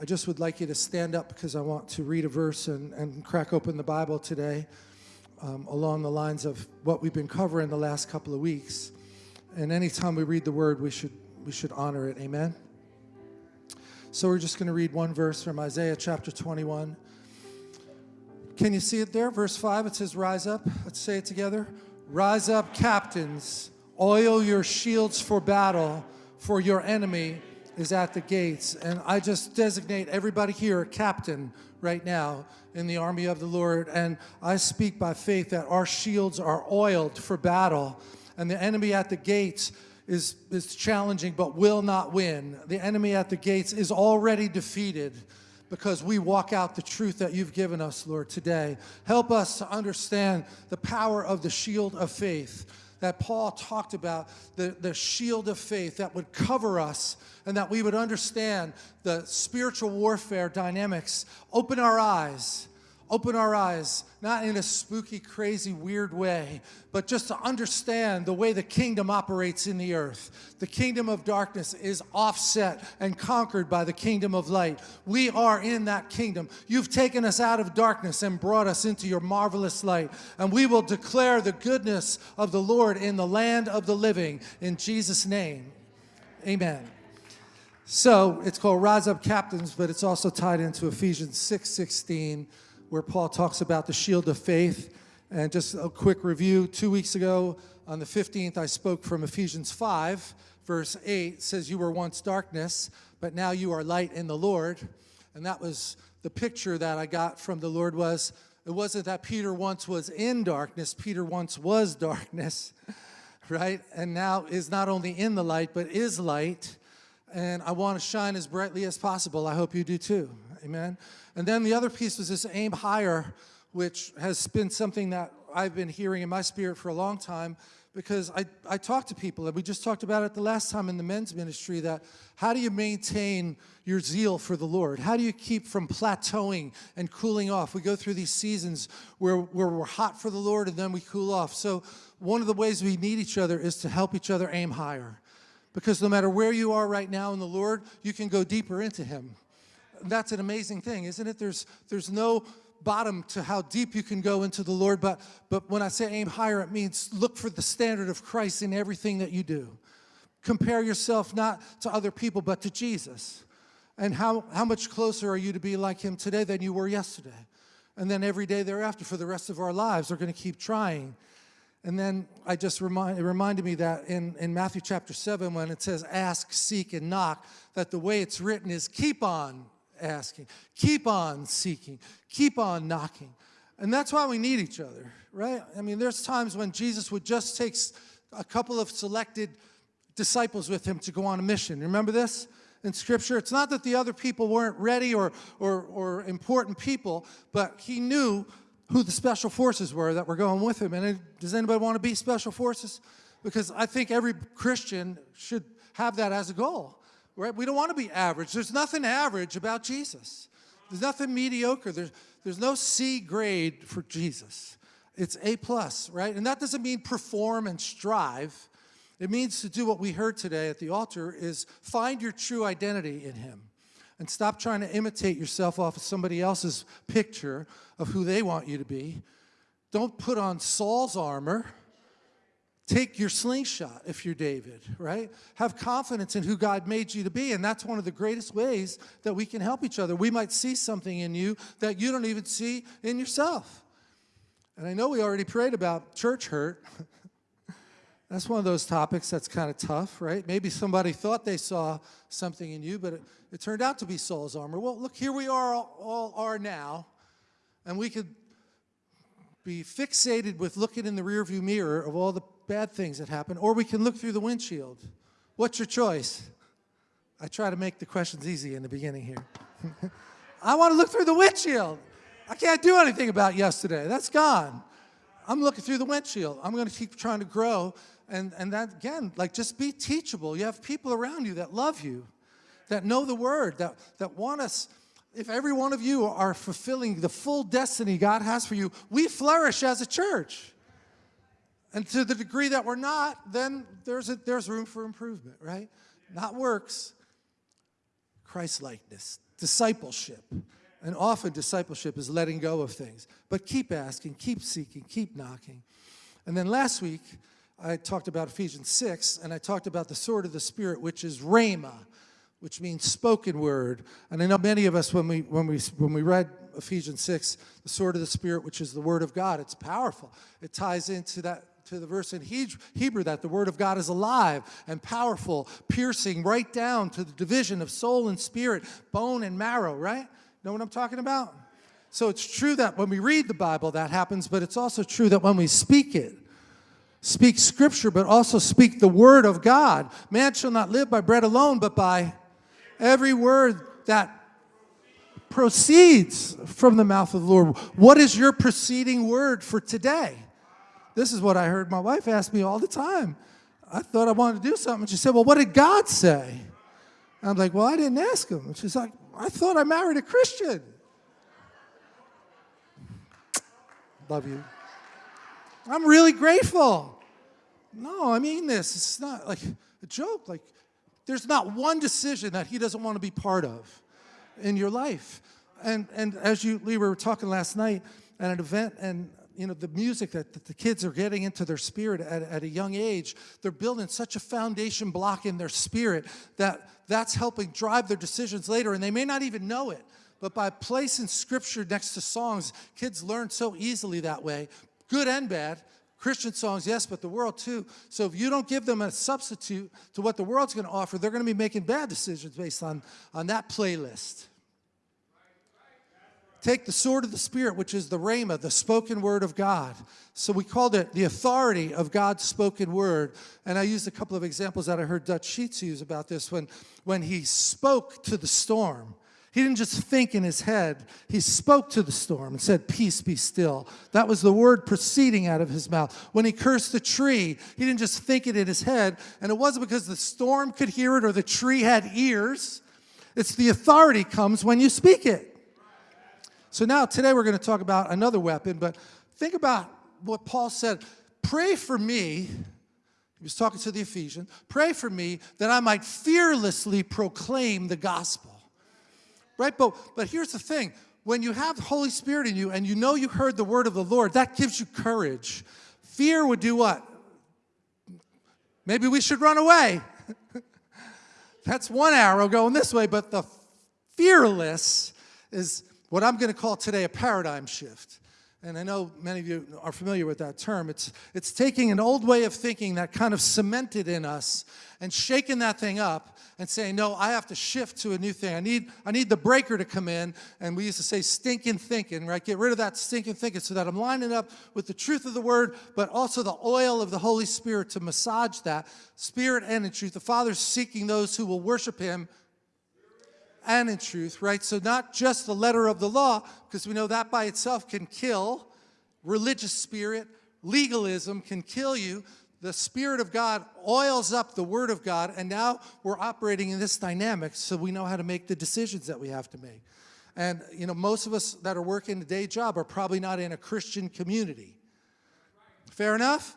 I just would like you to stand up because I want to read a verse and, and crack open the Bible today um, along the lines of what we've been covering the last couple of weeks. And anytime we read the word, we should, we should honor it. Amen? So we're just going to read one verse from Isaiah chapter 21. Can you see it there? Verse 5, it says, Rise up. Let's say it together. Rise up, captains. Oil your shields for battle, for your enemy is at the gates. And I just designate everybody here a captain right now in the army of the Lord. And I speak by faith that our shields are oiled for battle. And the enemy at the gates is, is challenging but will not win. The enemy at the gates is already defeated because we walk out the truth that you've given us, Lord, today. Help us to understand the power of the shield of faith that Paul talked about, the, the shield of faith that would cover us and that we would understand the spiritual warfare dynamics. Open our eyes open our eyes, not in a spooky, crazy, weird way, but just to understand the way the kingdom operates in the earth. The kingdom of darkness is offset and conquered by the kingdom of light. We are in that kingdom. You've taken us out of darkness and brought us into your marvelous light, and we will declare the goodness of the Lord in the land of the living. In Jesus' name, amen. So it's called Rise Up Captains, but it's also tied into Ephesians 6 16 where Paul talks about the shield of faith. And just a quick review, two weeks ago on the 15th, I spoke from Ephesians 5, verse 8, says, You were once darkness, but now you are light in the Lord. And that was the picture that I got from the Lord was, it wasn't that Peter once was in darkness, Peter once was darkness, right? And now is not only in the light, but is light. And I want to shine as brightly as possible. I hope you do too. Amen. And then the other piece was this aim higher, which has been something that I've been hearing in my spirit for a long time because I, I talk to people, and we just talked about it the last time in the men's ministry, that how do you maintain your zeal for the Lord? How do you keep from plateauing and cooling off? We go through these seasons where, where we're hot for the Lord and then we cool off. So one of the ways we need each other is to help each other aim higher. Because no matter where you are right now in the Lord, you can go deeper into Him that's an amazing thing, isn't it? There's, there's no bottom to how deep you can go into the Lord, but, but when I say aim higher, it means look for the standard of Christ in everything that you do. Compare yourself not to other people, but to Jesus. And how, how much closer are you to be like him today than you were yesterday? And then every day thereafter for the rest of our lives, we're going to keep trying. And then I just remind, it reminded me that in, in Matthew chapter 7, when it says ask, seek, and knock, that the way it's written is keep on asking, keep on seeking, keep on knocking. And that's why we need each other, right? I mean, there's times when Jesus would just take a couple of selected disciples with him to go on a mission. Remember this? in Scripture. It's not that the other people weren't ready or, or, or, important people, but he knew who the special forces were that were going with him. And does anybody want to be special forces? Because I think every Christian should have that as a goal. Right? We don't want to be average. There's nothing average about Jesus. There's nothing mediocre. There's, there's no C grade for Jesus. It's A plus, right? And that doesn't mean perform and strive. It means to do what we heard today at the altar is find your true identity in him and stop trying to imitate yourself off of somebody else's picture of who they want you to be. Don't put on Saul's armor Take your slingshot if you're David, right? Have confidence in who God made you to be. And that's one of the greatest ways that we can help each other. We might see something in you that you don't even see in yourself. And I know we already prayed about church hurt. that's one of those topics that's kind of tough, right? Maybe somebody thought they saw something in you, but it, it turned out to be Saul's armor. Well, look, here we are, all, all are now, and we could be fixated with looking in the rearview mirror of all the bad things that happen, or we can look through the windshield. What's your choice? I try to make the questions easy in the beginning here. I want to look through the windshield. I can't do anything about yesterday. That's gone. I'm looking through the windshield. I'm going to keep trying to grow. And, and that, again, like just be teachable. You have people around you that love you, that know the word, that, that want us. If every one of you are fulfilling the full destiny God has for you, we flourish as a church. And to the degree that we're not, then there's, a, there's room for improvement, right? Not works. Christ likeness, discipleship. And often discipleship is letting go of things. But keep asking, keep seeking, keep knocking. And then last week, I talked about Ephesians 6, and I talked about the sword of the Spirit, which is rhema, which means spoken word. And I know many of us, when we, when we, when we read Ephesians 6, the sword of the Spirit, which is the word of God, it's powerful. It ties into that to the verse in Hebrew that the word of God is alive and powerful, piercing right down to the division of soul and spirit, bone and marrow, right? Know what I'm talking about? So it's true that when we read the Bible that happens, but it's also true that when we speak it, speak scripture, but also speak the word of God. Man shall not live by bread alone, but by every word that proceeds from the mouth of the Lord. What is your preceding word for today? This is what I heard my wife ask me all the time. I thought I wanted to do something. She said, Well, what did God say? I'm like, Well, I didn't ask him. she's like, I thought I married a Christian. Love you. I'm really grateful. No, I mean this. It's not like a joke. Like, there's not one decision that he doesn't want to be part of in your life. And, and as you, we were talking last night at an event, and you know, the music that, that the kids are getting into their spirit at, at a young age, they're building such a foundation block in their spirit that that's helping drive their decisions later, and they may not even know it. But by placing scripture next to songs, kids learn so easily that way, good and bad. Christian songs, yes, but the world too. So if you don't give them a substitute to what the world's going to offer, they're going to be making bad decisions based on, on that playlist. Take the sword of the Spirit, which is the rhema, the spoken word of God. So we called it the authority of God's spoken word. And I used a couple of examples that I heard Dutch Sheets use about this when, when he spoke to the storm. He didn't just think in his head, he spoke to the storm and said, Peace, be still. That was the word proceeding out of his mouth. When he cursed the tree, he didn't just think it in his head, and it wasn't because the storm could hear it or the tree had ears. It's the authority comes when you speak it. So now today we're going to talk about another weapon, but think about what Paul said. Pray for me, he was talking to the Ephesians, pray for me that I might fearlessly proclaim the gospel. Right? But, but here's the thing. When you have the Holy Spirit in you and you know you heard the word of the Lord, that gives you courage. Fear would do what? Maybe we should run away. That's one arrow going this way, but the fearless is what I'm going to call today a paradigm shift. And I know many of you are familiar with that term. It's, it's taking an old way of thinking that kind of cemented in us and shaking that thing up and saying, no, I have to shift to a new thing. I need, I need the breaker to come in. And we used to say stinking thinking, right? Get rid of that stinking thinking so that I'm lining up with the truth of the word, but also the oil of the Holy Spirit to massage that spirit and in truth. The Father's seeking those who will worship him and in truth, right? So not just the letter of the law, because we know that by itself can kill. Religious spirit, legalism can kill you. The Spirit of God oils up the Word of God, and now we're operating in this dynamic so we know how to make the decisions that we have to make. And, you know, most of us that are working a day job are probably not in a Christian community. Fair enough?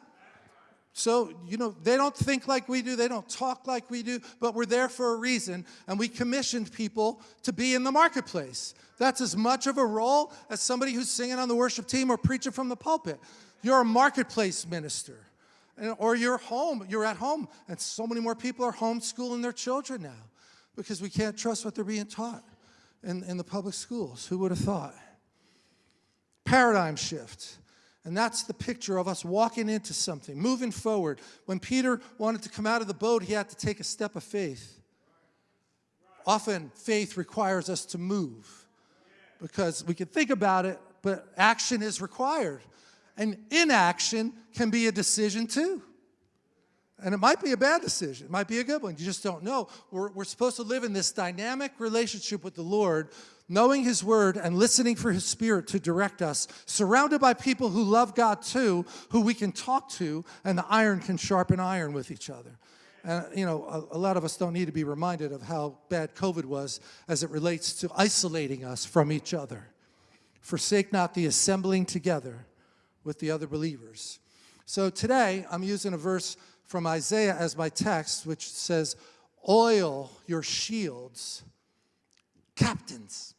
So, you know, they don't think like we do, they don't talk like we do, but we're there for a reason, and we commissioned people to be in the marketplace. That's as much of a role as somebody who's singing on the worship team or preaching from the pulpit. You're a marketplace minister. Or you're home, you're at home, and so many more people are homeschooling their children now because we can't trust what they're being taught in, in the public schools. Who would have thought? Paradigm shift. And that's the picture of us walking into something, moving forward. When Peter wanted to come out of the boat, he had to take a step of faith. Often, faith requires us to move because we can think about it, but action is required. And inaction can be a decision too. And it might be a bad decision. It might be a good one. You just don't know. We're, we're supposed to live in this dynamic relationship with the Lord knowing His Word and listening for His Spirit to direct us, surrounded by people who love God too, who we can talk to, and the iron can sharpen iron with each other. And, you know, a, a, lot of us don't need to be reminded of how bad COVID was as it relates to isolating us from each other. Forsake not the assembling together with the other believers. So today, I'm using a verse from Isaiah as my text, which says, Oil your shields captains.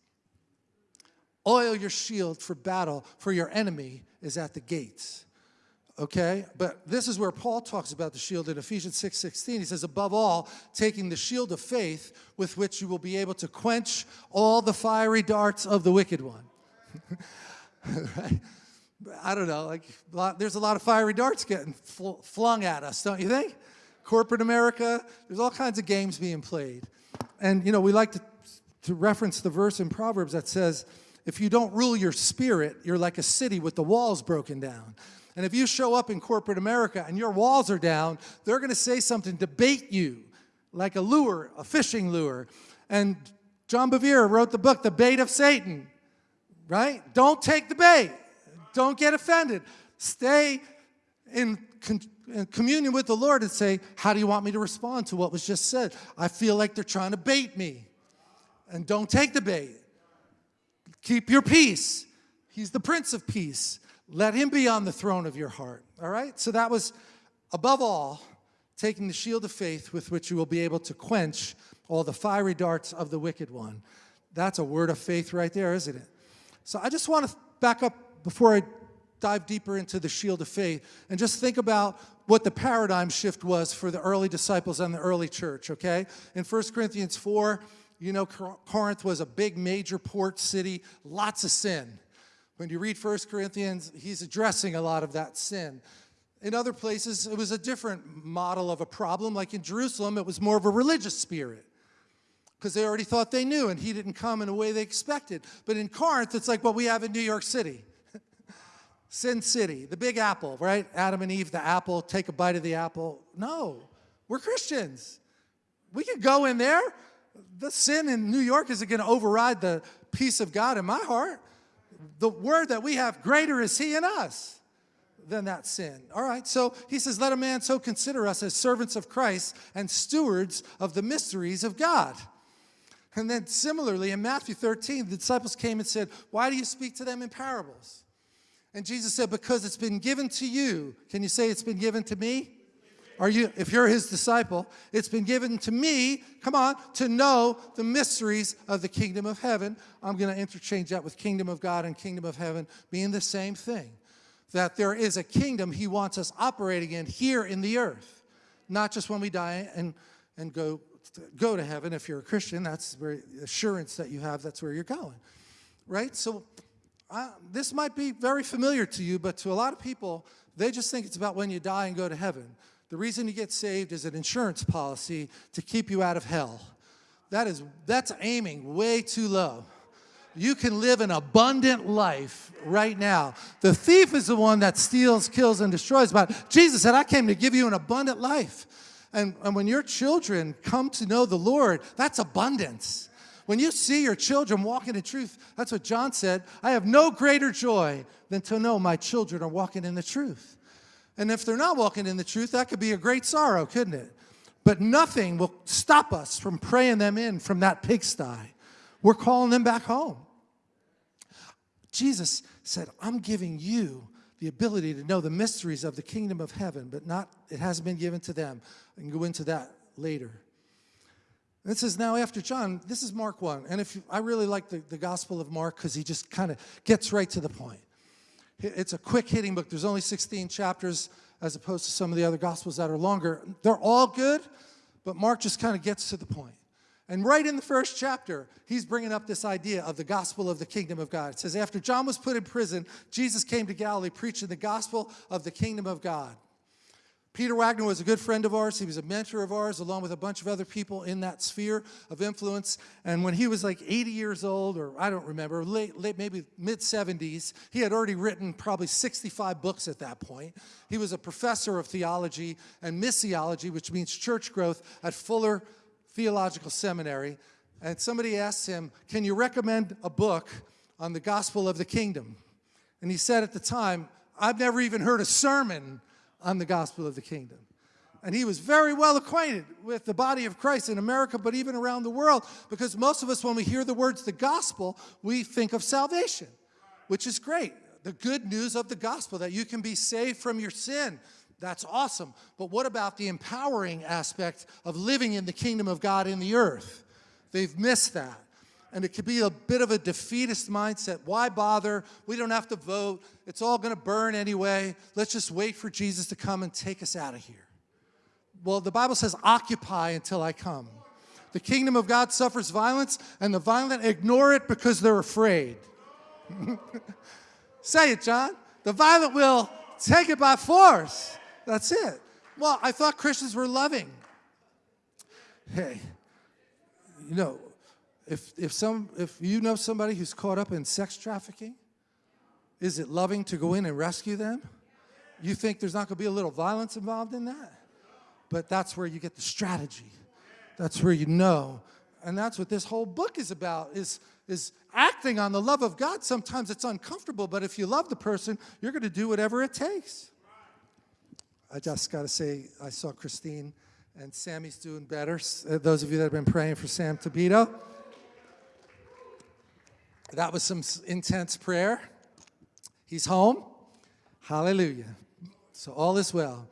Oil your shield for battle, for your enemy is at the gates. Okay? But this is where Paul talks about the shield in Ephesians 6 16. He says, Above all, taking the shield of faith with which you will be able to quench all the fiery darts of the wicked one. right? I don't know, like there's a lot of fiery darts getting fl flung at us, don't you think? Corporate America, there's all kinds of games being played. And, you know, we like to, to reference the verse in Proverbs that says, if you don't rule your spirit, you're like a city with the walls broken down. And if you show up in corporate America and your walls are down, they're going to say something to bait you, like a lure, a fishing lure. And John Bevere wrote the book, The Bait of Satan, right? Don't take the bait. Don't get offended. Stay in, in, communion with the Lord and say, How do you want me to respond to what was just said? I feel like they're trying to bait me. And don't take the bait. Keep your peace. He's the Prince of Peace. Let him be on the throne of your heart. All right? So that was, above all, taking the shield of faith with which you will be able to quench all the fiery darts of the wicked one. That's a word of faith right there, isn't it? So I just want to back up before I dive deeper into the shield of faith and just think about what the paradigm shift was for the early disciples and the early church, okay? In 1 Corinthians 4, you know Corinth was a big major port city, lots of sin. When you read 1 Corinthians, he's addressing a lot of that sin. In other places, it was a different model of a problem. Like in Jerusalem, it was more of a religious spirit because they already thought they knew and he didn't come in a way they expected. But in Corinth, it's like what we have in New York City. Sin City, the big apple, right? Adam and Eve, the apple, take a bite of the apple. No, we're Christians. We can go in there. The sin in New York isn't going to override the peace of God in my heart. The word that we have, greater is he in us than that sin. All right, so he says, let a man so consider us as servants of Christ and stewards of the mysteries of God. And then similarly, in Matthew 13, the disciples came and said, why do you speak to them in parables? And Jesus said, because it's been given to you. Can you say it's been given to me? Are you, if you're his disciple, it's been given to me, come on, to know the mysteries of the kingdom of heaven. I'm going to interchange that with kingdom of God and kingdom of heaven being the same thing. That there is a kingdom he wants us operating in here in the earth, not just when we die and, and go, go to heaven. If you're a Christian, that's where assurance that you have, that's where you're going, right? So this might be very familiar to you, but to a lot of people, they just think it's about when you die and go to heaven. The reason you get saved is an insurance policy to keep you out of hell. That is, that's aiming way too low. You can live an abundant life right now. The thief is the one that steals, kills, and destroys. But Jesus said, I came to give you an abundant life. And, and when your children come to know the Lord, that's abundance. When you see your children walking in truth, that's what John said, I have no greater joy than to know my children are walking in the truth. And if they're not walking in the truth, that could be a great sorrow, couldn't it? But nothing will stop us from praying them in from that pigsty. We're calling them back home. Jesus said, I'm giving you the ability to know the mysteries of the kingdom of heaven, but not, it hasn't been given to them. I can go into that later. This is now after John, this is Mark 1. And if you, I really like the, the Gospel of Mark because he just kind of gets right to the point. It's a quick hitting book. There's only 16 chapters as opposed to some of the other Gospels that are longer. They're all good, but Mark just kind of gets to the point. And right in the first chapter, he's bringing up this idea of the gospel of the kingdom of God. It says, after John was put in prison, Jesus came to Galilee preaching the gospel of the kingdom of God. Peter Wagner was a good friend of ours. He was a mentor of ours, along with a bunch of other people in that sphere of influence. And when he was like 80 years old, or I don't remember, late, late maybe mid 70s, he had already written probably 65 books at that point. He was a professor of theology and missiology, which means church growth, at Fuller Theological Seminary. And somebody asked him, Can you recommend a book on the gospel of the kingdom? And he said at the time, I've never even heard a sermon on the gospel of the kingdom. And he was very well acquainted with the body of Christ in America, but even around the world, because most of us, when we hear the words the gospel, we think of salvation, which is great. The good news of the gospel, that you can be saved from your sin. That's awesome. But what about the empowering aspect of living in the kingdom of God in the earth? They've missed that. And it could be a bit of a defeatist mindset. Why bother? We don't have to vote. It's all going to burn anyway. Let's just wait for Jesus to come and take us out of here. Well, the Bible says, occupy until I come. The kingdom of God suffers violence, and the violent ignore it because they're afraid. Say it, John. The violent will take it by force. That's it. Well, I thought Christians were loving. Hey, you know, if, if, some, if you know somebody who's caught up in sex trafficking, is it loving to go in and rescue them? You think there's not going to be a little violence involved in that? But that's where you get the strategy. That's where you know. And that's what this whole book is about, is, is acting on the love of God. Sometimes it's uncomfortable, but if you love the person, you're going to do whatever it takes. I just got to say, I saw Christine and Sammy's doing better. Uh, those of you that have been praying for Sam Tabito. That was some intense prayer. He's home. Hallelujah. So all is well.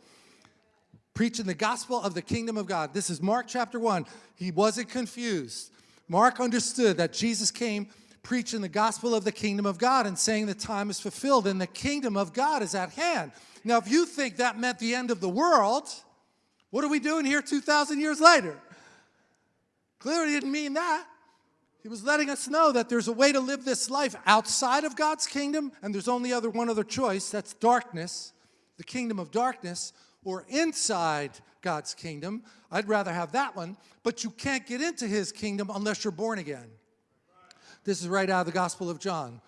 Preaching the gospel of the kingdom of God. This is Mark chapter 1. He wasn't confused. Mark understood that Jesus came preaching the gospel of the kingdom of God and saying the time is fulfilled and the kingdom of God is at hand. Now, if you think that meant the end of the world, what are we doing here 2,000 years later? Clearly didn't mean that. He was letting us know that there's a way to live this life outside of God's kingdom, and there's only other one other choice, that's darkness, the kingdom of darkness, or inside God's kingdom. I'd rather have that one, but you can't get into his kingdom unless you're born again. This is right out of the Gospel of John.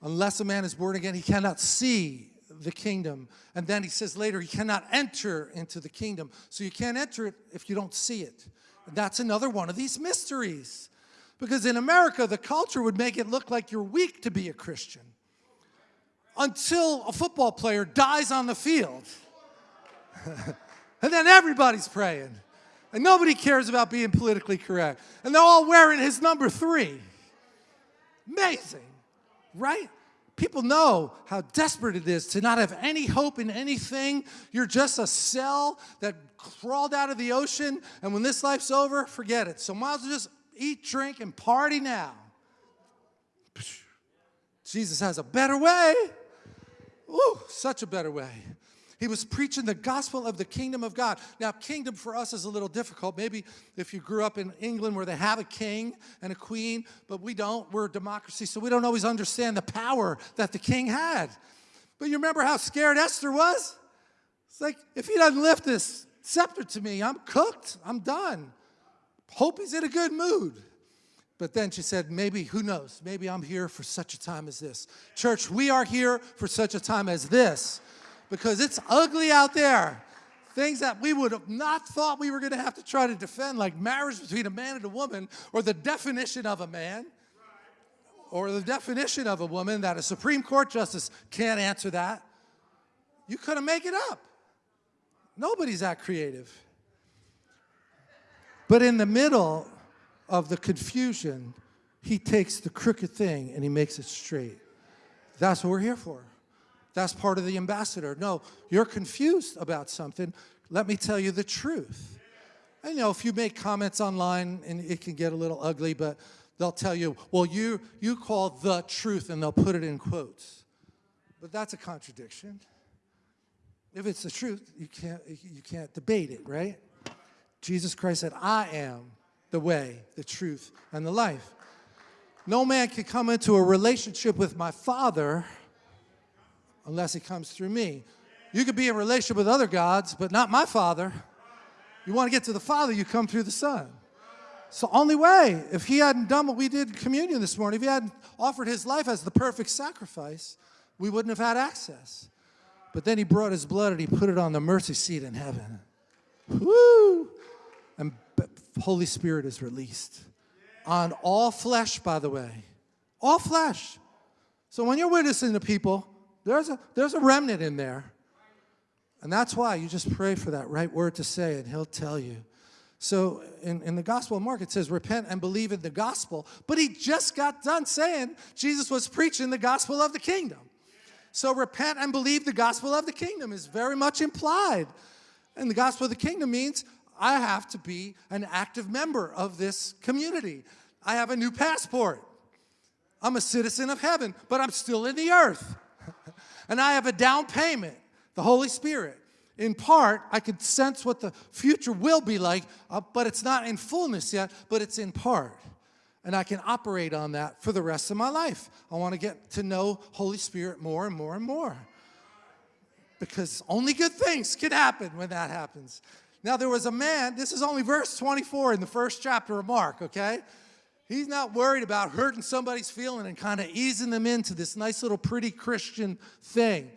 Unless a man is born again, he cannot see the kingdom. And then he says later, he cannot enter into the kingdom. So you can't enter it if you don't see it. That's another one of these mysteries. Because in America, the culture would make it look like you're weak to be a Christian until a football player dies on the field. and then everybody's praying. And nobody cares about being politically correct. And they're all wearing his number three. Amazing, right? People know how desperate it is to not have any hope in anything. You're just a cell that crawled out of the ocean, and when this life's over, forget it. So well just eat, drink, and party now. Jesus has a better way. Ooh, such a better way. He was preaching the gospel of the kingdom of God. Now, kingdom for us is a little difficult. Maybe if you grew up in England where they have a king and a queen, but we don't. We're a democracy, so we don't always understand the power that the king had. But you remember how scared Esther was? It's like, if he doesn't lift this scepter to me, I'm cooked. I'm done. Hope he's in a good mood. But then she said, maybe, who knows? Maybe I'm here for such a time as this. Church, we are here for such a time as this because it's ugly out there. Things that we would have not thought we were going to have to try to defend, like marriage between a man and a woman, or the definition of a man, or the definition of a woman that a Supreme Court justice can't answer that. You couldn't make it up. Nobody's that creative. But in the middle of the confusion, he takes the crooked thing and he makes it straight. That's what we're here for. That's part of the ambassador. No, you're confused about something. Let me tell you the truth. I know if you make comments online and it can get a little ugly, but they'll tell you, well, you, you call the truth and they'll put it in quotes. But that's a contradiction. If it's the truth, you can't, you can't debate it, right? Jesus Christ said, I am the way, the truth, and the life. No man can come into a relationship with my Father unless he comes through me. You could be in relationship with other gods, but not my Father. You want to get to the Father, you come through the Son. So only way. If he hadn't done what we did in communion this morning, if he hadn't offered his life as the perfect sacrifice, we wouldn't have had access. But then he brought his blood and he put it on the mercy seat in heaven. Woo! Holy Spirit is released on all flesh, by the way. All flesh. So when you're witnessing to people, there's a, there's a remnant in there. And that's why you just pray for that right word to say, and he'll tell you. So in, in the Gospel of Mark, it says, repent and believe in the gospel. But he just got done saying Jesus was preaching the gospel of the kingdom. So repent and believe the gospel of the kingdom is very much implied. And the gospel of the kingdom means I have to be an active member of this community. I have a new passport. I'm a citizen of heaven, but I'm still in the earth. and I have a down payment, the Holy Spirit. In part, I can sense what the future will be like, uh, but it's not in fullness yet, but it's in part. And I can operate on that for the rest of my life. I want to get to know Holy Spirit more and more and more. Because only good things can happen when that happens. Now, there was a man, this is only verse 24 in the first chapter of Mark, okay? He's not worried about hurting somebody's feeling and kind of easing them into this nice little pretty Christian thing.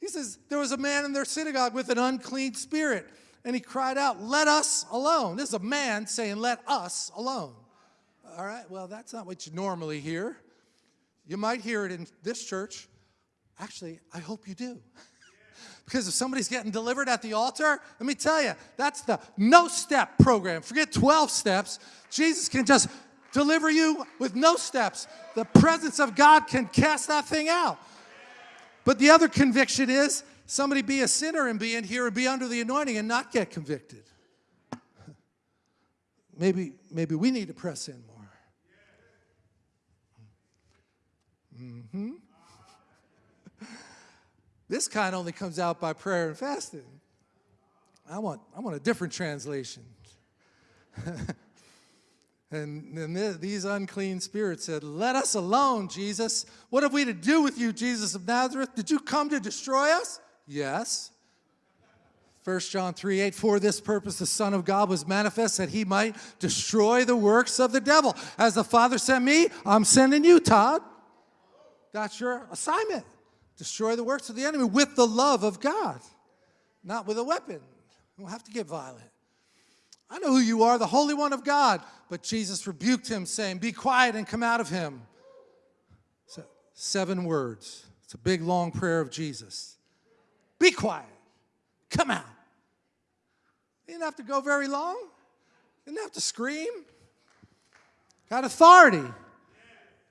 He says, There was a man in their synagogue with an unclean spirit, and he cried out, Let us alone. This is a man saying, Let us alone. All right, well, that's not what you normally hear. You might hear it in this church. Actually, I hope you do. Because if somebody's getting delivered at the altar, let me tell you, that's the no step program. Forget 12 steps. Jesus can just deliver you with no steps. The presence of God can cast that thing out. But the other conviction is somebody be a sinner and be in here and be under the anointing and not get convicted. Maybe, maybe we need to press in more. Mm-hmm. This kind only comes out by prayer and fasting. I want, I want a different translation. and these unclean spirits said, Let us alone, Jesus. What have we to do with you, Jesus of Nazareth? Did you come to destroy us? Yes. 1 John 3 8, for this purpose the Son of God was manifest that he might destroy the works of the devil. As the Father sent me, I'm sending you, Todd. That's your assignment. Destroy the works of the enemy with the love of God, not with a weapon. You don't have to get violent. I know who you are, the Holy One of God. But Jesus rebuked him, saying, Be quiet and come out of him. So, seven words. It's a big, long prayer of Jesus. Be quiet. Come out. He didn't have to go very long. Didn't have to scream. Got authority.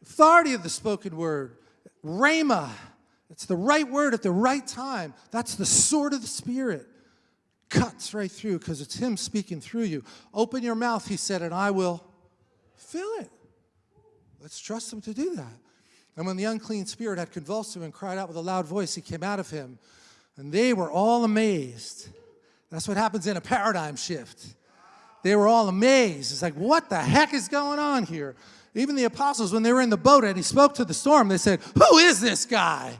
Authority of the spoken word. Rhema. It's the right word at the right time. That's the sword of the Spirit. Cuts right through because it's Him speaking through you. Open your mouth, He said, and I will fill it. Let's trust Him to do that. And when the unclean spirit had convulsed him and cried out with a loud voice, he came out of him. And they were all amazed. That's what happens in a paradigm shift. They were all amazed. It's like, what the heck is going on here? Even the apostles, when they were in the boat and he spoke to the storm, they said, Who is this guy?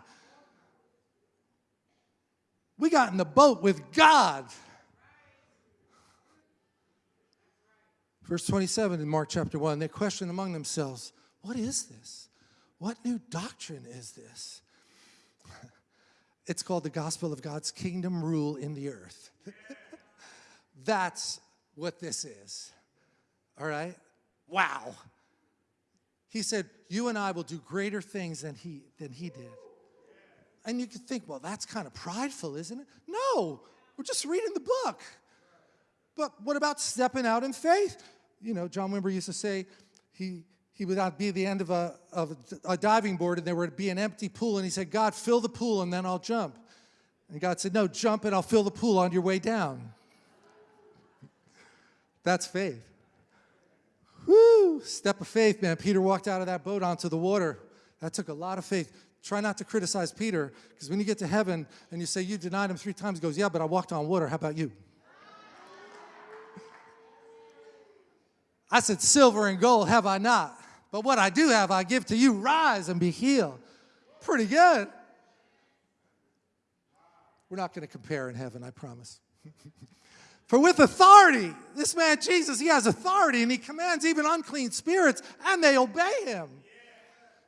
We got in the boat with God. Verse 27 in Mark chapter 1, they questioned among themselves, What is this? What new doctrine is this? It's called the gospel of God's kingdom rule in the earth. That's what this is. All right? Wow. He said, You and I will do greater things than he, than he did. And you could think, well, that's kind of prideful, isn't it? No, we're just reading the book. But what about stepping out in faith? You know, John Wimber used to say he, he would not be the end of a, of a diving board and there would be an empty pool. And he said, God, fill the pool and then I'll jump. And God said, No, jump and I'll fill the pool on your way down. That's faith. Woo! Step of faith, man. Peter walked out of that boat onto the water. That took a lot of faith. Try not to criticize Peter, because when you get to heaven and you say you denied him three times, goes, Yeah, but I walked on water. How about you? I said, Silver and gold have I not, but what I do have I give to you. Rise and be healed. Pretty good. We're not going to compare in heaven, I promise. For with authority, this man Jesus, he has authority and he commands even unclean spirits and they obey him.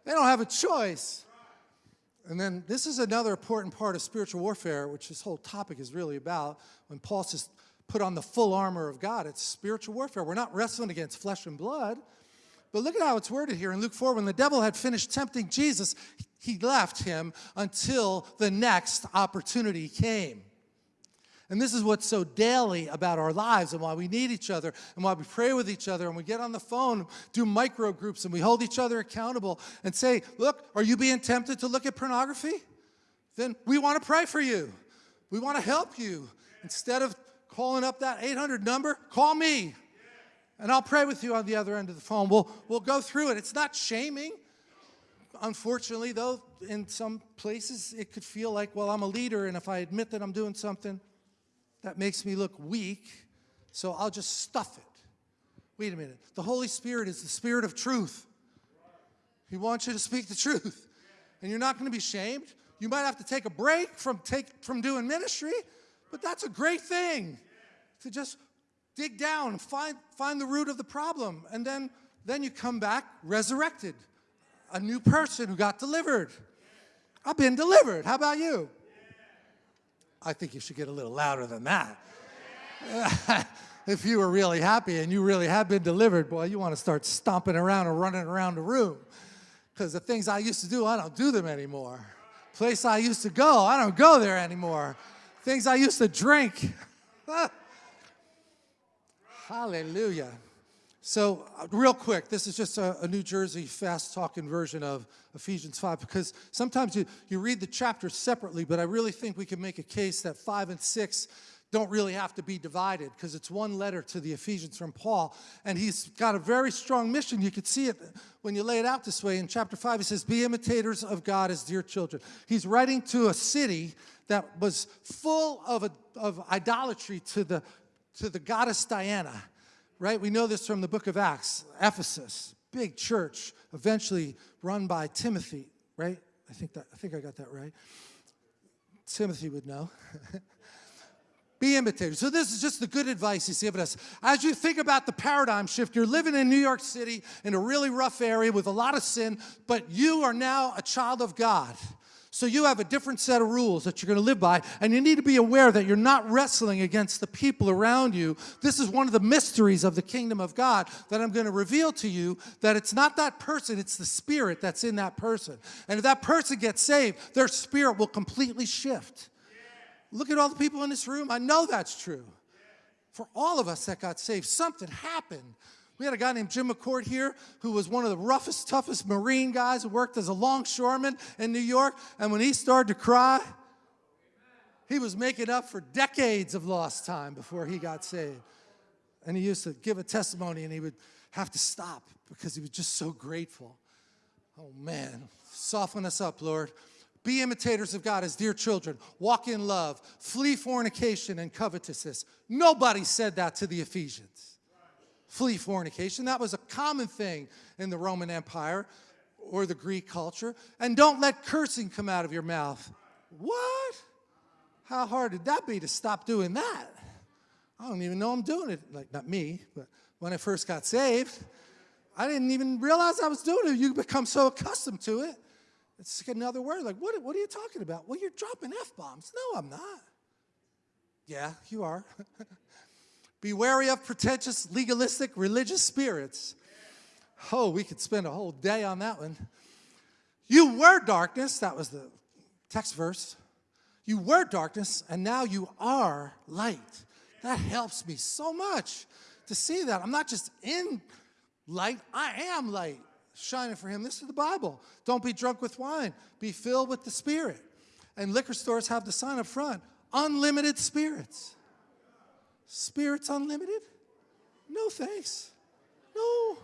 They don't have a choice. And then this is another important part of spiritual warfare, which this whole topic is really about. When Paul says, put on the full armor of God, it's spiritual warfare. We're not wrestling against flesh and blood. But look at how it's worded here in Luke 4 when the devil had finished tempting Jesus, he left him until the next opportunity came. And this is what's so daily about our lives and why we need each other and why we pray with each other and we get on the phone, do micro groups, and we hold each other accountable and say, Look, are you being tempted to look at pornography? Then we want to pray for you. We want to help you. Instead of calling up that 800 number, call me. And I'll pray with you on the other end of the phone. We'll, we'll go through it. It's not shaming. Unfortunately, though, in some places it could feel like, well, I'm a leader, and if I admit that I'm doing something, that makes me look weak, so I'll just stuff it. Wait a minute. The Holy Spirit is the Spirit of truth. He wants you to speak the truth. And you're not going to be shamed. You might have to take a break from, take, from doing ministry, but that's a great thing to just dig down and find, find the root of the problem. And then, then you come back resurrected, a new person who got delivered. I've been delivered. How about you? I think you should get a little louder than that. if you were really happy and you really have been delivered, boy, you want to start stomping around and running around the room. Because the things I used to do, I don't do them anymore. Place I used to go, I don't go there anymore. Things I used to drink. Hallelujah. So, uh, real quick, this is just a, a New Jersey fast talking version of Ephesians 5 because sometimes you, you read the chapters separately, but I really think we can make a case that 5 and 6 don't really have to be divided because it's one letter to the Ephesians from Paul. And he's got a very strong mission. You could see it when you lay it out this way. In chapter 5, he says, Be imitators of God as dear children. He's writing to a city that was full of, a, of idolatry to the, to the goddess Diana right? We know this from the book of Acts, Ephesus, big church, eventually run by Timothy, right? I think that I think I got that right. Timothy would know. Be imitators. So this is just the good advice he's given us. As you think about the paradigm shift, you're living in New York City in a really rough area with a lot of sin, but you are now a child of God. So you have a different set of rules that you're going to live by, and you need to be aware that you're not wrestling against the people around you. This is one of the mysteries of the kingdom of God that I'm going to reveal to you that it's not that person, it's the spirit that's in that person. And if that person gets saved, their spirit will completely shift. Look at all the people in this room. I know that's true. For all of us that got saved, something happened we had a guy named Jim McCourt here who was one of the roughest, toughest Marine guys who worked as a longshoreman in New York. And when he started to cry, he was making up for decades of lost time before he got saved. And he used to give a testimony and he would have to stop because he was just so grateful. Oh man, soften us up, Lord. Be imitators of God as dear children. Walk in love. Flee fornication and covetousness. Nobody said that to the Ephesians flee fornication. That was a common thing in the Roman Empire or the Greek culture. And don't let cursing come out of your mouth. What? How hard did that be to stop doing that? I don't even know I'm doing it. Like, not me, but when I first got saved, I didn't even realize I was doing it. You become so accustomed to it. It's like another word. Like, what, what are you talking about? Well, you're dropping F bombs. No, I'm not. Yeah, you are. Be wary of pretentious, legalistic, religious spirits. Oh, we could spend a whole day on that one. You were darkness, that was the text verse. You were darkness, and now you are light. That helps me so much to see that. I'm not just in light, I am light, shining for Him. This is the Bible. Don't be drunk with wine, be filled with the Spirit. And liquor stores have the sign up front unlimited spirits. Spirits unlimited? No thanks. No.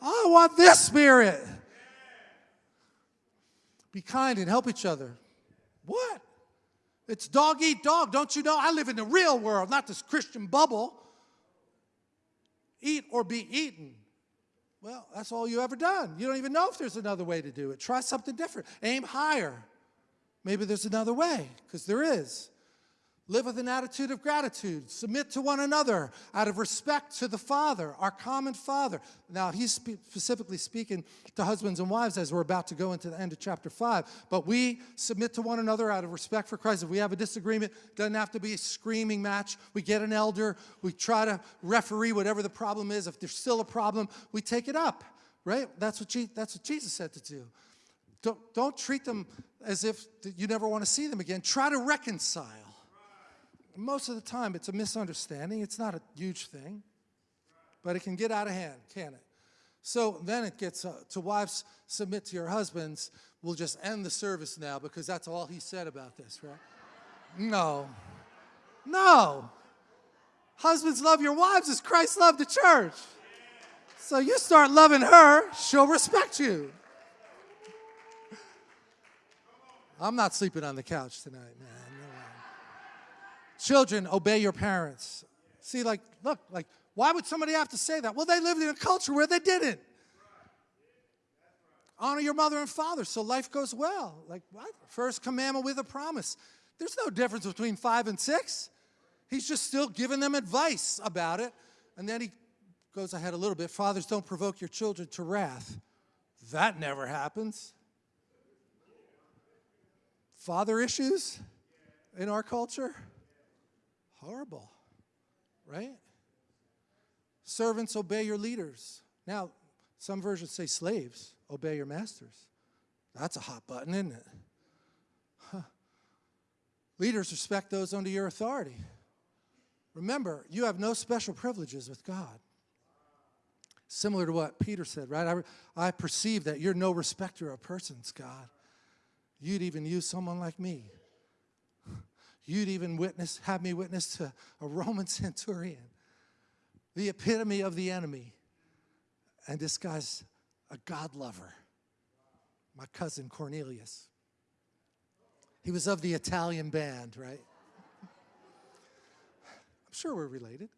I want this spirit. Be kind and help each other. What? It's dog eat dog. Don't you know? I live in the real world, not this Christian bubble. Eat or be eaten. Well, that's all you ever done. You don't even know if there's another way to do it. Try something different. Aim higher. Maybe there's another way, because there is. Live with an attitude of gratitude. Submit to one another out of respect to the Father, our common Father. Now, he's spe specifically speaking to husbands and wives as we're about to go into the end of chapter 5. But we submit to one another out of respect for Christ. If we have a disagreement, doesn't have to be a screaming match. We get an elder. We try to referee whatever the problem is. If there's still a problem, we take it up, right? That's what, Je that's what Jesus said to do. Don't, don't treat them as if you never want to see them again. Try to reconcile most of the time it's a misunderstanding. It's not a huge thing, but it can get out of hand, can it? So then it gets uh, to wives submit to your husbands. We'll just end the service now because that's all he said about this, right? No. No. Husbands love your wives as Christ loved the church. So you start loving her, she'll respect you. I'm not sleeping on the couch tonight, man. Children, obey your parents. See, like, look, like, why would somebody have to say that? Well, they lived in a culture where they didn't. Honor your mother and father so life goes well. Like, what? First commandment with a promise. There's no difference between five and six. He's just still giving them advice about it. And then he goes ahead a little bit. Fathers, don't provoke your children to wrath. That never happens. Father issues in our culture? Horrible, right? Servants, obey your leaders. Now, some versions say slaves, obey your masters. That's a hot button, isn't it? Huh. Leaders, respect those under your authority. Remember, you have no special privileges with God. Similar to what Peter said, right? I, I perceive that you're no respecter of persons, God. You'd even use someone like me. You'd even witness, have me witness to a Roman centurion, the epitome of the enemy. And this guy's a God lover, my cousin Cornelius. He was of the Italian band, right? I'm sure we're related.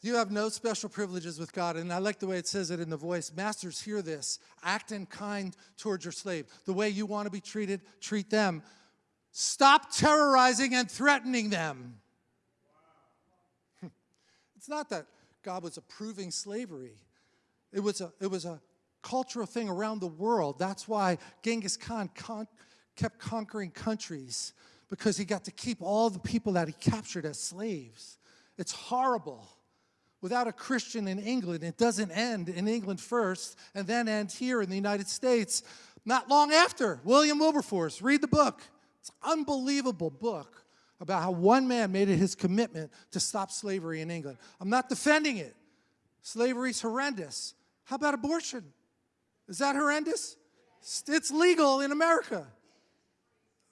You have no special privileges with God. And I like the way it says it in the voice. Masters, hear this. Act in kind towards your slave. The way you want to be treated, treat them. Stop terrorizing and threatening them. it's not that God was approving slavery. It was a, it was a cultural thing around the world. That's why Genghis Khan con kept conquering countries because he got to keep all the people that he captured as slaves. It's horrible without a Christian in England. It doesn't end in England first and then end here in the United States not long after. William Wilberforce, read the book. It's an unbelievable book about how one man made it his commitment to stop slavery in England. I'm not defending it. Slavery's horrendous. How about abortion? Is that horrendous? It's legal in America,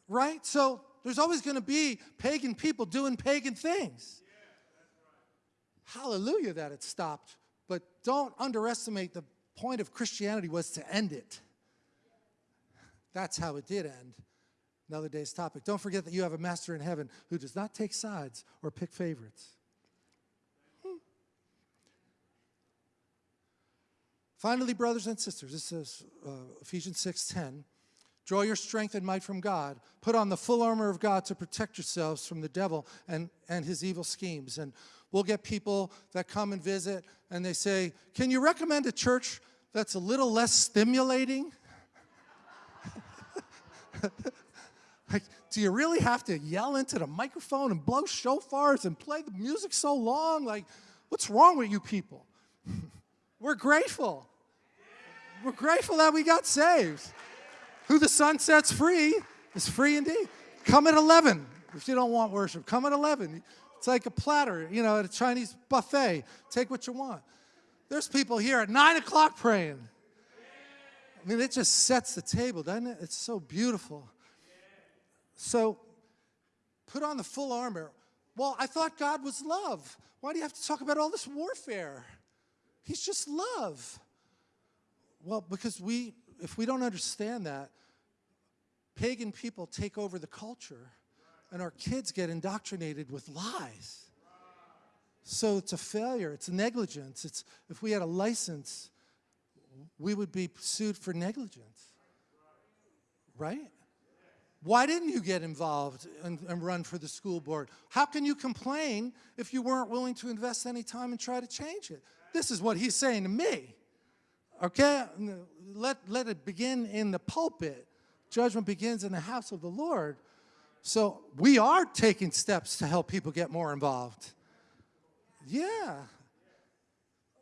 right? So there's always going to be pagan people doing pagan things hallelujah that it stopped, but don't underestimate the point of Christianity was to end it. That's how it did end. Another day's topic. Don't forget that you have a master in heaven who does not take sides or pick favorites. Hmm. Finally, brothers and sisters, this is uh, Ephesians 6.10. Draw your strength and might from God. Put on the full armor of God to protect yourselves from the devil and, and his evil schemes. And We'll get people that come and visit and they say, can you recommend a church that's a little less stimulating? like, do you really have to yell into the microphone and blow shofars and play the music so long? Like, what's wrong with you people? We're grateful. We're grateful that we got saved. Who the Son sets free is free indeed. Come at 11 if you don't want worship. Come at 11. It's like a platter, you know, at a Chinese buffet. Take what you want. There's people here at 9 o'clock praying. I mean, it just sets the table, doesn't it? It's so beautiful. So, put on the full armor. Well, I thought God was love. Why do you have to talk about all this warfare? He's just love. Well, because we, if we don't understand that, pagan people take over the culture and our kids get indoctrinated with lies. So it's a failure, it's negligence. It's, if we had a license, we would be sued for negligence, right? Why didn't you get involved and, and, run for the school board? How can you complain if you weren't willing to invest any time and try to change it? This is what he's saying to me. Okay? Let, let it begin in the pulpit. Judgment begins in the house of the Lord. So we are taking steps to help people get more involved. Yeah.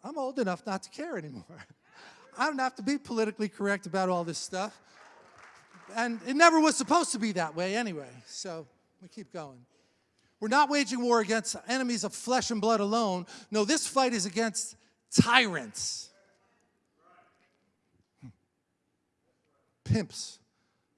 I'm old enough not to care anymore. I don't have to be politically correct about all this stuff. And it never was supposed to be that way anyway. So we keep going. We're not waging war against enemies of flesh and blood alone. No, this fight is against tyrants, pimps,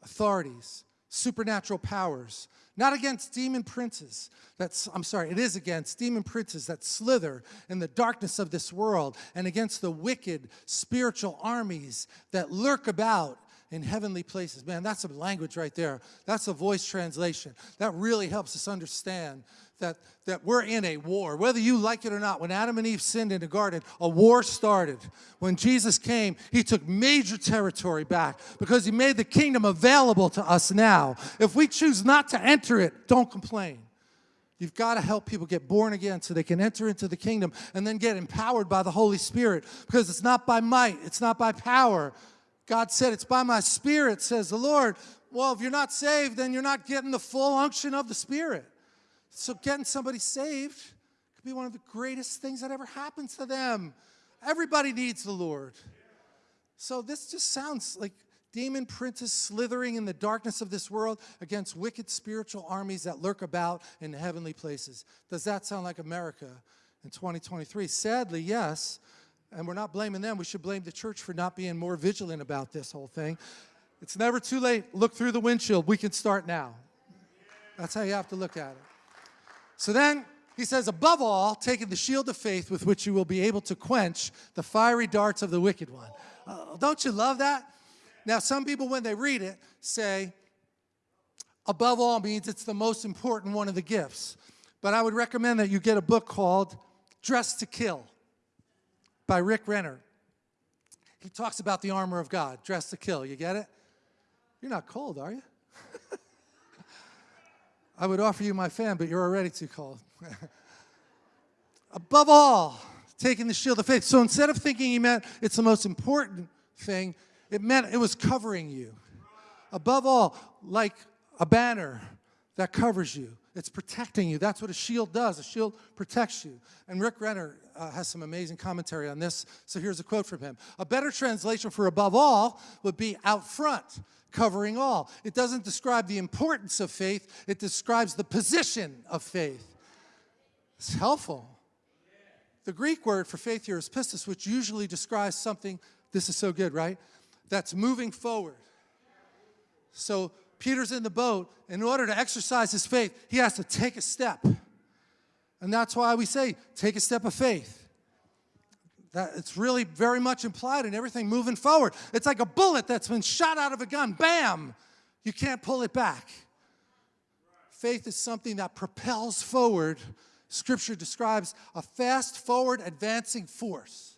authorities, supernatural powers, not against demon princes. That's, I'm sorry, it is against demon princes that slither in the darkness of this world and against the wicked spiritual armies that lurk about in heavenly places. Man, that's a language right there. That's a voice translation. That really helps us understand that, that we're in a war, whether you like it or not. When Adam and Eve sinned in the garden, a war started. When Jesus came, he took major territory back because he made the kingdom available to us now. If we choose not to enter it, don't complain. You've got to help people get born again so they can enter into the kingdom and then get empowered by the Holy Spirit because it's not by might, it's not by power. God said, It's by my Spirit, says the Lord. Well, if you're not saved, then you're not getting the full unction of the Spirit. So getting somebody saved could be one of the greatest things that ever happens to them. Everybody needs the Lord. So this just sounds like demon princes slithering in the darkness of this world against wicked spiritual armies that lurk about in heavenly places. Does that sound like America in 2023? Sadly, yes. And we're not blaming them. We should blame the church for not being more vigilant about this whole thing. It's never too late. Look through the windshield. We can start now. That's how you have to look at it. So then he says, above all, taking the shield of faith with which you will be able to quench the fiery darts of the wicked one. Uh, don't you love that? Now, some people, when they read it, say, above all means it's the most important one of the gifts. But I would recommend that you get a book called Dressed to Kill by Rick Renner. He talks about the armor of God, dressed to kill. You get it? You're not cold, are you? I would offer you my fan, but you're already too cold. Above all, taking the shield of faith. So instead of thinking he meant it's the most important thing, it meant it was covering you. Above all, like a banner that covers you. It's protecting you. That's what a shield does. A shield protects you. And Rick Renner uh, has some amazing commentary on this. So here's a quote from him. A better translation for above all would be out front covering all. It doesn't describe the importance of faith, it describes the position of faith. It's helpful. The Greek word for faith here is pistis, which usually describes something, this is so good, right? That's moving forward. So Peter's in the boat. In order to exercise his faith, he has to take a step. And that's why we say, take a step of faith. That it's really very much implied in everything moving forward. It's like a bullet that's been shot out of a gun. Bam! You can't pull it back. Faith is something that propels forward. Scripture describes a fast forward advancing force.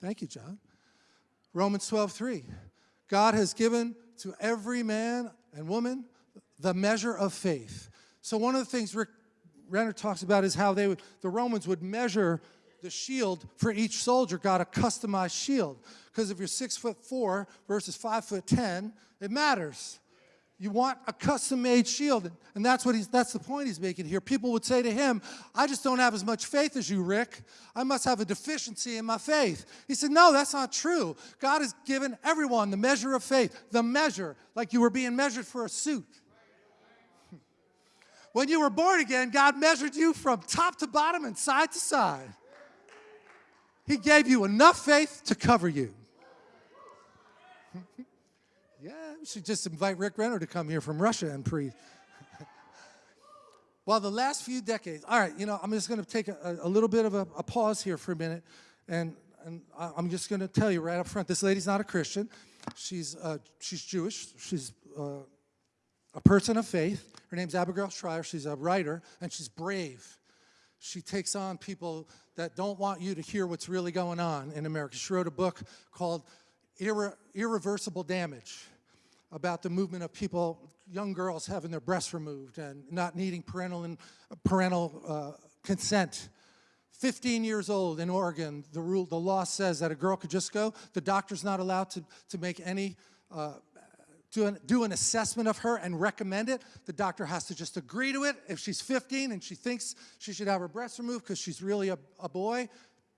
Thank you, John. Romans 12, 3. God has given to every man and woman the measure of faith. So one of the things Rick Renner talks about is how they would, the Romans would measure the shield for each soldier got a customized shield. Because if you're six foot four versus five foot ten, it matters. You want a custom-made shield, and that's what he's, that's the point he's making here. People would say to him, I just don't have as much faith as you, Rick. I must have a deficiency in my faith. He said, no, that's not true. God has given everyone the measure of faith, the measure, like you were being measured for a suit. When you were born again, God measured you from top to bottom and side to side. He gave you enough faith to cover you. yeah, we should just invite Rick Renner to come here from Russia and preach. well, the last few decades, all right, you know, I'm just going to take a, a, little bit of a, a, pause here for a minute, and, and I'm just going to tell you right up front, this lady's not a Christian. She's, uh, she's Jewish. She's uh, a person of faith. Her name's Abigail Shrier. She's a writer, and she's brave. She takes on people that don't want you to hear what's really going on in America. She wrote a book called Irre Irreversible Damage about the movement of people, young girls having their breasts removed and not needing parental, and, parental uh, consent. 15 years old in Oregon, the rule, the law says that a girl could just go. The doctor's not allowed to, to make any uh, do an, do an assessment of her and recommend it. The doctor has to just agree to it. If she's 15 and she thinks she should have her breasts removed because she's really a, a boy,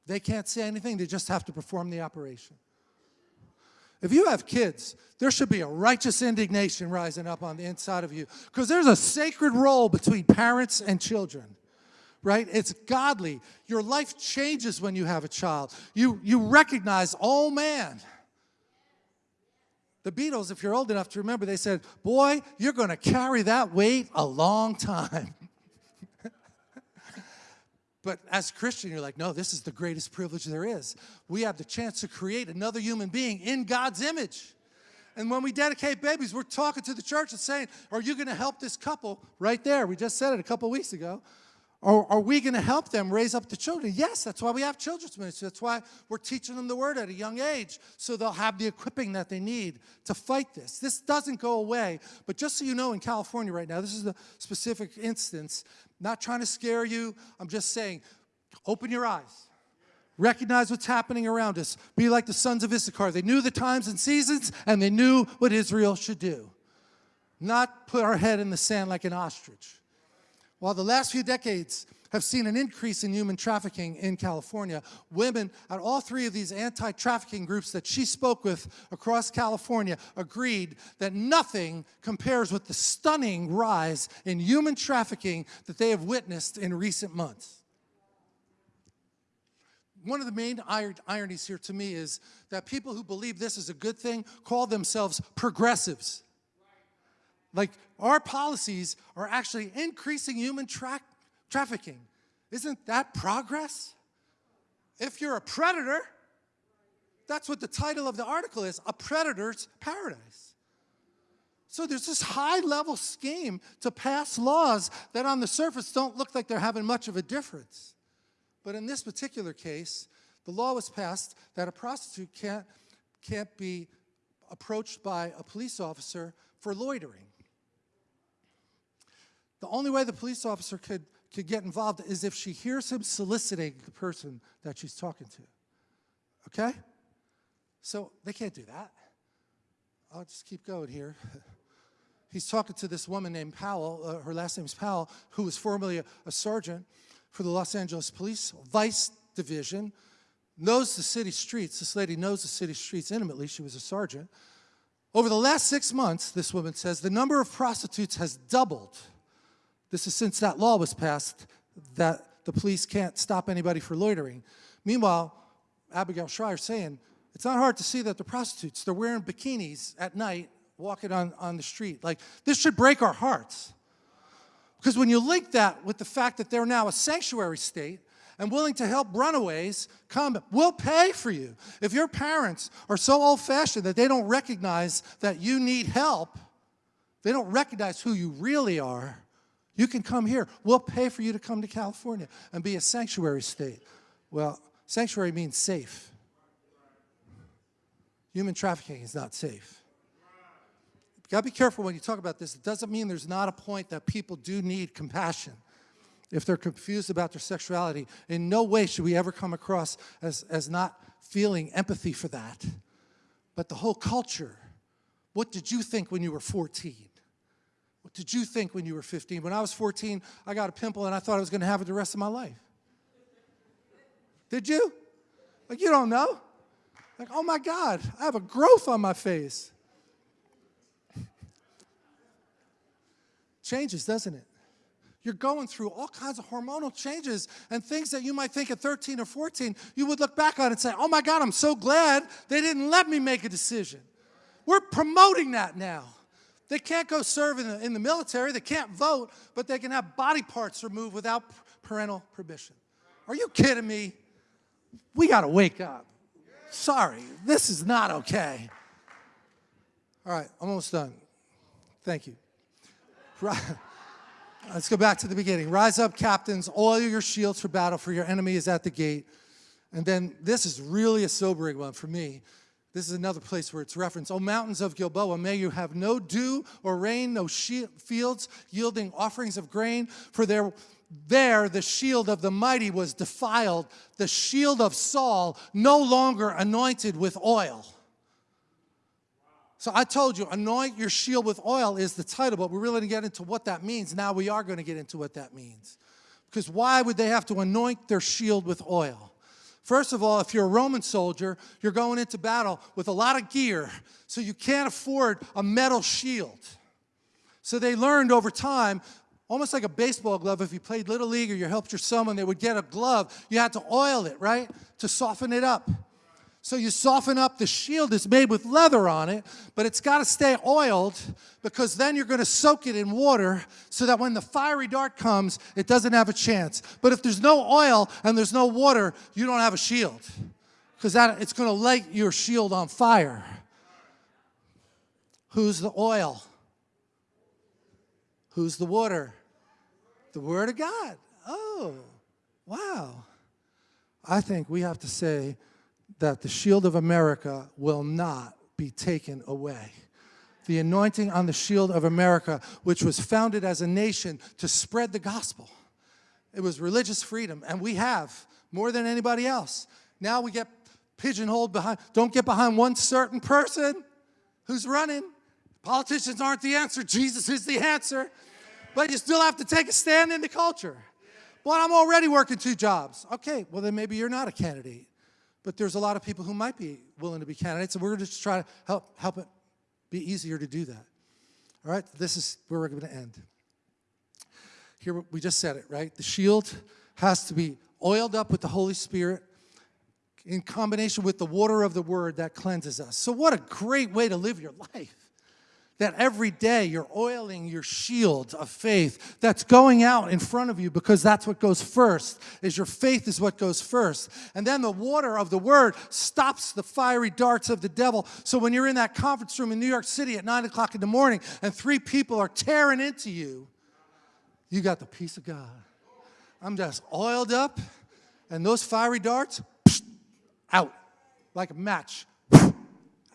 they can't say anything. They just have to perform the operation. If you have kids, there should be a righteous indignation rising up on the inside of you because there's a sacred role between parents and children right? It's godly. Your life changes when you have a child. You, you recognize, oh man, The Beatles, if you're old enough to remember, they said, Boy, you're going to carry that weight a long time. But as a Christian, you're like, No, this is the greatest privilege there is. We have the chance to create another human being in God's image. And when we dedicate babies, we're talking to the church and saying, Are you going to help this couple right there? We just said it a couple weeks ago. Or are we going to help them raise up the children? Yes, that's why we have children's ministry. That's why we're teaching them the word at a young age, so they'll have the equipping that they need to fight this. This doesn't go away, but just so you know, in California right now, this is a specific instance, not trying to scare you, I'm just saying, open your eyes. Recognize what's happening around us. Be like the sons of Issachar. They knew the times and seasons, and they knew what Israel should do. Not put our head in the sand like an ostrich. While the last few decades have seen an increase in human trafficking in California, women at all three of these anti-trafficking groups that she spoke with across California agreed that nothing compares with the stunning rise in human trafficking that they have witnessed in recent months. One of the main ironies here to me is that people who believe this is a good thing call themselves progressives. Like our policies are actually increasing human tra trafficking. Isn't that progress? If you're a predator, that's what the title of the article is, A Predator's Paradise. So there's this high level scheme to pass laws that on the surface don't look like they're having much of a difference. But in this particular case, the law was passed that a prostitute can't, can't be approached by a police officer for loitering. The only way the police officer could, could get involved is if she hears him soliciting the person that she's talking to. Okay? So they can't do that. I'll just keep going here. He's talking to this woman named Powell, uh, her last name is Powell, who was formerly a, a sergeant for the Los Angeles Police Vice Division, knows the city streets. This lady knows the city streets intimately. She was a sergeant. Over the last six months, this woman says, the number of prostitutes has doubled this is since that law was passed that the police can't stop anybody for loitering. Meanwhile, Abigail Shrier saying, it's not hard to see that the prostitutes, they're wearing bikinis at night, walking on, on the street. Like, this should break our hearts. Because when you link that with the fact that they're now a sanctuary state and willing to help runaways come, we'll pay for you. If your parents are so old-fashioned that they don't recognize that you need help, they don't recognize who you really are, you can come here. We'll pay for you to come to California and be a sanctuary state. Well, sanctuary means safe. Human trafficking is not safe. You gotta be careful when you talk about this. It doesn't mean there's not a point that people do need compassion if they're confused about their sexuality. In no way should we ever come across as, as not feeling empathy for that. But the whole culture, what did you think when you were 14? Did you think when you were 15? When I was 14, I got a pimple and I thought I was going to have it the rest of my life. Did you? Like, you don't know. Like, oh my God, I have a growth on my face. Changes, doesn't it? You're going through all kinds of hormonal changes and things that you might think at 13 or 14, you would look back on and say, oh my God, I'm so glad they didn't let me make a decision. We're promoting that now. They can't go serve in the, in the military, they can't vote, but they can have body parts removed without parental permission. Are you kidding me? We got to wake up. Sorry, this is not okay. All right, almost done. Thank you. Let's go back to the beginning. Rise up, captains, oil your shields for battle, for your enemy is at the gate. And then this is really a sobering one for me. This is another place where it's referenced. O mountains of Gilboa, may you have no dew or rain, no fields yielding offerings of grain, for there, there the shield of the mighty was defiled, the shield of Saul no longer anointed with oil. So I told you, anoint your shield with oil is the title, but we're really going to get into what that means. Now we are going to get into what that means. Because why would they have to anoint their shield with oil? First of all, if you're a Roman soldier, you're going into battle with a lot of gear, so you can't afford a metal shield. So they learned over time, almost like a baseball glove, if you played Little League or you helped your son they would get a glove, you had to oil it, right, to soften it up. So you soften up, the shield is made with leather on it, but it's got to stay oiled because then you're going to soak it in water so that when the fiery dart comes, it doesn't have a chance. But if there's no oil and there's no water, you don't have a shield because that it's going to light your shield on fire. Who's the oil? Who's the water? The Word of God. Oh, wow. I think we have to say, that the shield of America will not be taken away. The anointing on the shield of America, which was founded as a nation to spread the gospel. It was religious freedom, and we have more than anybody else. Now we get pigeonholed behind, don't get behind one certain person who's running. Politicians aren't the answer, Jesus is the answer. But you still have to take a stand in the culture. Well, I'm already working two jobs. Okay, well, then maybe you're not a candidate but there's a lot of people who might be willing to be candidates, and we're going to just try to help, help it be easier to do that. All right, this is where we're going to end. Here, we just said it, right? The shield has to be oiled up with the Holy Spirit in combination with the water of the Word that cleanses us. So what a great way to live your life that every day you're oiling your shield of faith that's going out in front of you because that's what goes first is your faith is what goes first. And then the water of the word stops the fiery darts of the devil. So when you're in that conference room in new york city at 9 o'clock in the morning and three people are tearing into you you got the peace of god. I'm just oiled up and those fiery darts out. Like a match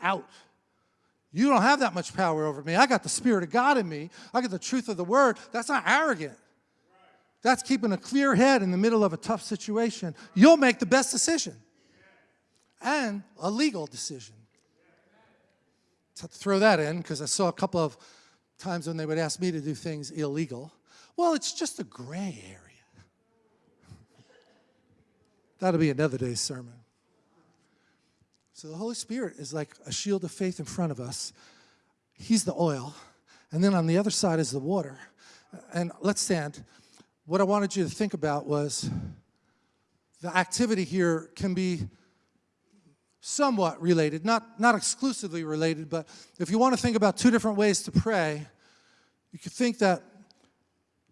out you don't have that much power over me. I got the Spirit of God in me. I got the truth of the Word. That's not arrogant. That's keeping a clear head in the middle of a tough situation. You'll make the best decision and a legal decision. To throw that in, because I saw a couple of times when they would ask me to do things illegal. Well, it's just a gray area. That'll be another day's sermon. So the Holy Spirit is like a shield of faith in front of us. He's the oil. And then on the other side is the water. And let's stand. What I wanted you to think about was the activity here can be somewhat related, not, not exclusively related, but if you want to think about two different ways to pray, you could think that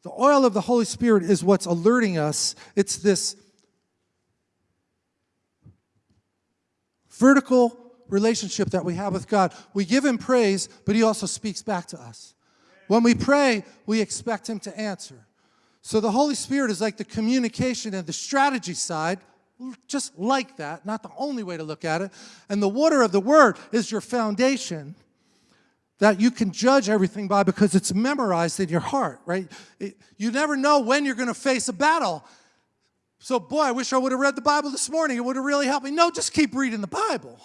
the oil of the Holy Spirit is what's alerting us. It's this vertical relationship that we have with God. We give him praise, but he also speaks back to us. When we pray, we expect him to answer. So the Holy Spirit is like the communication and the strategy side, just like that, not the only way to look at it. And the water of the word is your foundation that you can judge everything by because it's memorized in your heart, right? It, you never know when you're going to face a battle. So, boy, I wish I would have read the Bible this morning. It would have really helped me. No, just keep reading the Bible.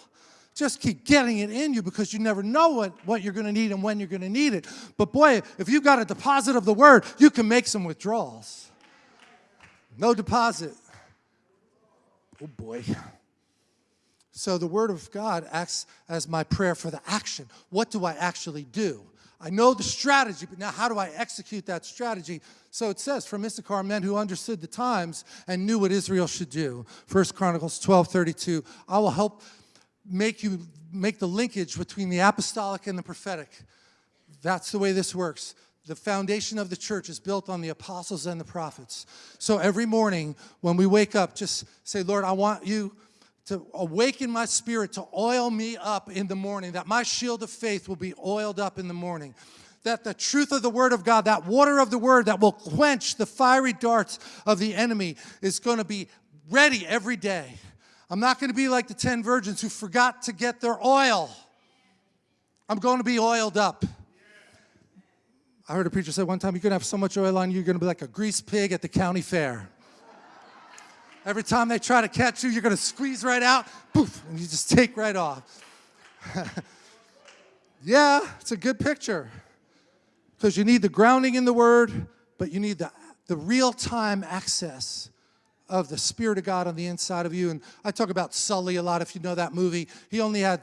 Just keep getting it in you because you never know what, what you're going to need and when you're going to need it. But, boy, if you've got a deposit of the Word, you can make some withdrawals. No deposit. Oh, boy. So the Word of God acts as my prayer for the action. What do I actually do? I know the strategy, but now how do I execute that strategy? So it says, from Issachar, men who understood the times and knew what Israel should do. First Chronicles 12, 32. I will help make you make the linkage between the apostolic and the prophetic. That's the way this works. The foundation of the church is built on the apostles and the prophets. So every morning when we wake up, just say, Lord, I want you to awaken my spirit, to oil me up in the morning, that my shield of faith will be oiled up in the morning. That the truth of the word of God, that water of the word that will quench the fiery darts of the enemy is going to be ready every day. I'm not going to be like the 10 virgins who forgot to get their oil. I'm going to be oiled up. I heard a preacher say one time, you're going to have so much oil on you, you're going to be like a grease pig at the county fair. Every time they try to catch you, you're going to squeeze right out, poof, and you just take right off. yeah, it's a good picture because you need the grounding in the Word, but you need the, the real-time access of the Spirit of God on the inside of you. And I talk about Sully a lot, if you know that movie. He only had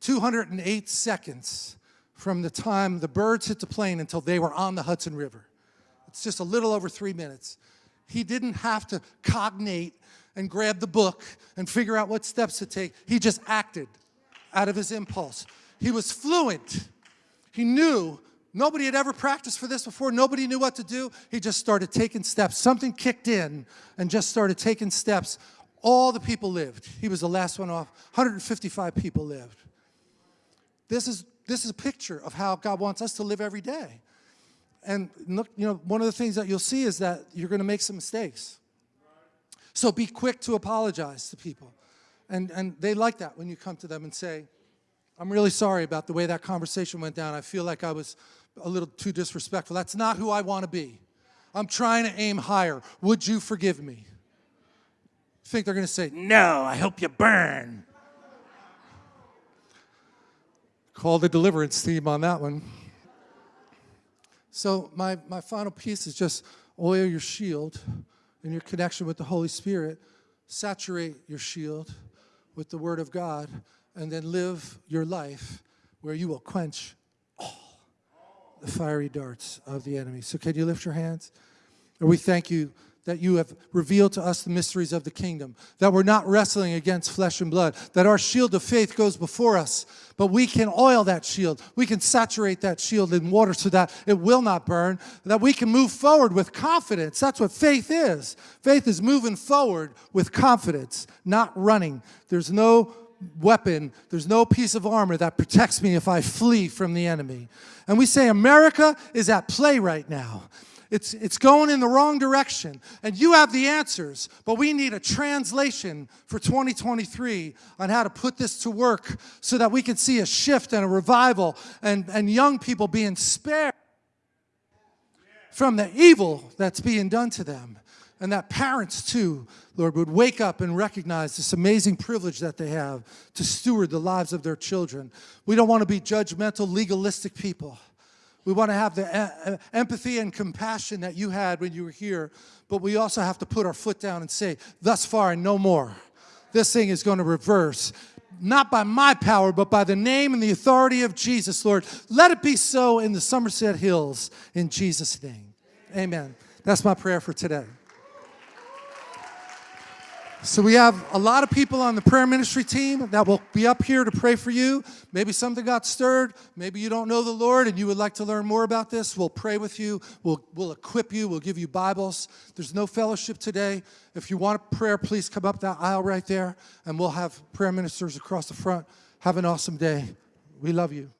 208 seconds from the time the birds hit the plane until they were on the Hudson River. It's just a little over three minutes. He didn't have to cognate and grab the book and figure out what steps to take. He just acted out of his impulse. He was fluent. He knew nobody had ever practiced for this before. Nobody knew what to do. He just started taking steps. Something kicked in and just started taking steps. All the people lived. He was the last one off. 155 people lived. This is, this is a picture of how God wants us to live every day. And look, you know, one of the things that you'll see is that you're going to make some mistakes. So be quick to apologize to people. And, and they like that when you come to them and say, I'm really sorry about the way that conversation went down. I feel like I was a little too disrespectful. That's not who I want to be. I'm trying to aim higher. Would you forgive me? Think they're going to say, No, I hope you burn. Call the deliverance team on that one. So my, my final piece is just oil your shield in your connection with the Holy Spirit. Saturate your shield with the Word of God and then live your life where you will quench all the fiery darts of the enemy. So can you lift your hands? And we thank you that you have revealed to us the mysteries of the kingdom, that we're not wrestling against flesh and blood, that our shield of faith goes before us, but we can oil that shield. We can saturate that shield in water so that it will not burn, that we can move forward with confidence. That's what faith is. Faith is moving forward with confidence, not running. There's no weapon, there's no piece of armor that protects me if I flee from the enemy. And we say America is at play right now. It's, it's going in the wrong direction. And you have the answers, but we need a translation for 2023 on how to put this to work so that we can see a shift and a revival and, and young people being spared from the evil that's being done to them. And that parents, too, Lord, would wake up and recognize this amazing privilege that they have to steward the lives of their children. We don't want to be judgmental, legalistic people. We want to have the empathy and compassion that you had when you were here, but we also have to put our foot down and say, thus far and no more. This thing is going to reverse, not by my power, but by the name and the authority of Jesus, Lord. Let it be so in the Somerset Hills, in Jesus' name. Amen. That's my prayer for today. So we have a lot of people on the prayer ministry team that will be up here to pray for you. Maybe something got stirred. Maybe you don't know the Lord and you would like to learn more about this. We'll pray with you. We'll, we'll equip you. We'll give you Bibles. There's no fellowship today. If you want a prayer, please come up that aisle right there and we'll have prayer ministers across the front. Have an awesome day. We love you.